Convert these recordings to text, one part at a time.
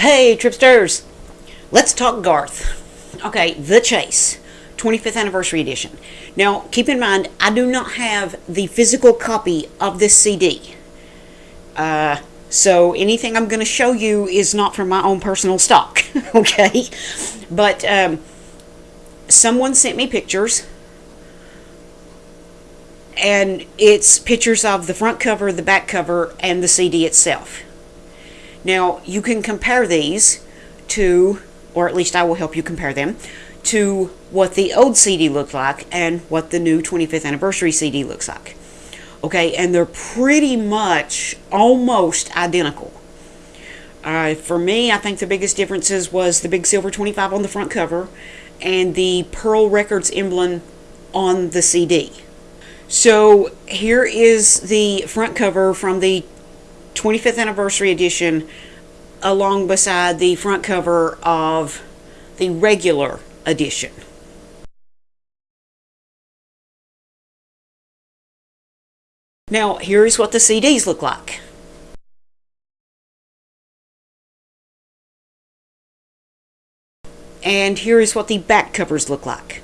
Hey, Tripsters! Let's talk Garth. Okay, The Chase, 25th Anniversary Edition. Now, keep in mind, I do not have the physical copy of this CD. Uh, so anything I'm going to show you is not from my own personal stock, okay? But um, someone sent me pictures, and it's pictures of the front cover, the back cover, and the CD itself. Now, you can compare these to, or at least I will help you compare them, to what the old CD looked like and what the new 25th anniversary CD looks like. Okay, and they're pretty much almost identical. Uh, for me, I think the biggest differences was the big silver 25 on the front cover and the Pearl Records emblem on the CD. So here is the front cover from the 25th anniversary edition along beside the front cover of the regular edition. Now, here's what the CDs look like. And here is what the back covers look like.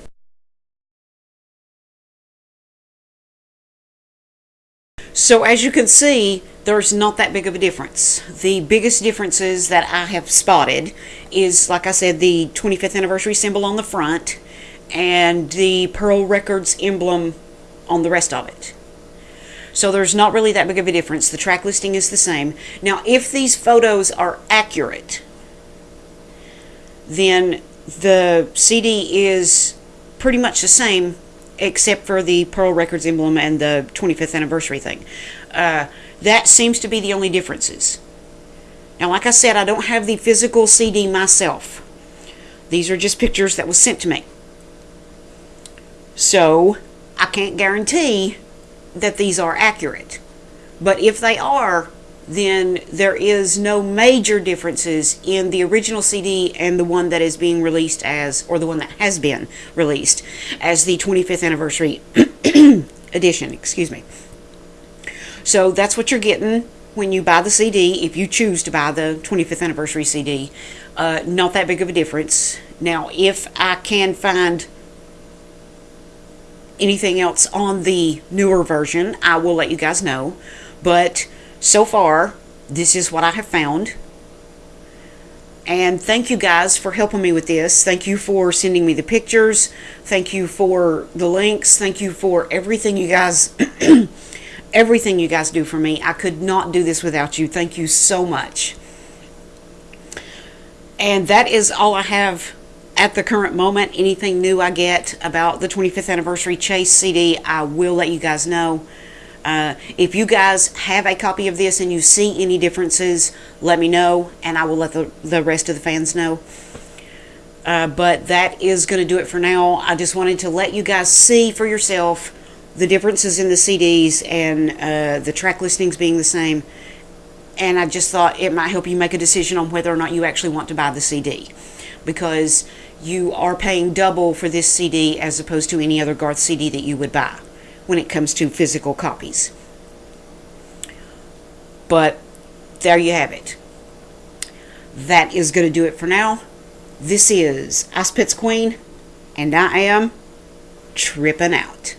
So as you can see, there's not that big of a difference. The biggest differences that I have spotted is, like I said, the 25th anniversary symbol on the front and the Pearl Records emblem on the rest of it. So there's not really that big of a difference. The track listing is the same. Now, if these photos are accurate, then the CD is pretty much the same except for the Pearl Records emblem and the 25th anniversary thing. Uh, that seems to be the only differences. Now, like I said, I don't have the physical CD myself. These are just pictures that was sent to me. So, I can't guarantee that these are accurate. But if they are, then there is no major differences in the original CD and the one that is being released as, or the one that has been released as the 25th anniversary edition, excuse me. So that's what you're getting when you buy the CD, if you choose to buy the 25th anniversary CD. Uh, not that big of a difference. Now, if I can find anything else on the newer version, I will let you guys know. But so far, this is what I have found. And thank you guys for helping me with this. Thank you for sending me the pictures. Thank you for the links. Thank you for everything you guys everything you guys do for me. I could not do this without you. Thank you so much. And that is all I have at the current moment. Anything new I get about the 25th anniversary Chase CD, I will let you guys know. Uh, if you guys have a copy of this and you see any differences, let me know, and I will let the, the rest of the fans know. Uh, but that is going to do it for now. I just wanted to let you guys see for yourself the differences in the CDs and uh, the track listings being the same. And I just thought it might help you make a decision on whether or not you actually want to buy the CD. Because you are paying double for this CD as opposed to any other Garth CD that you would buy when it comes to physical copies. But there you have it. That is going to do it for now. This is Ice Pits Queen, and I am tripping out.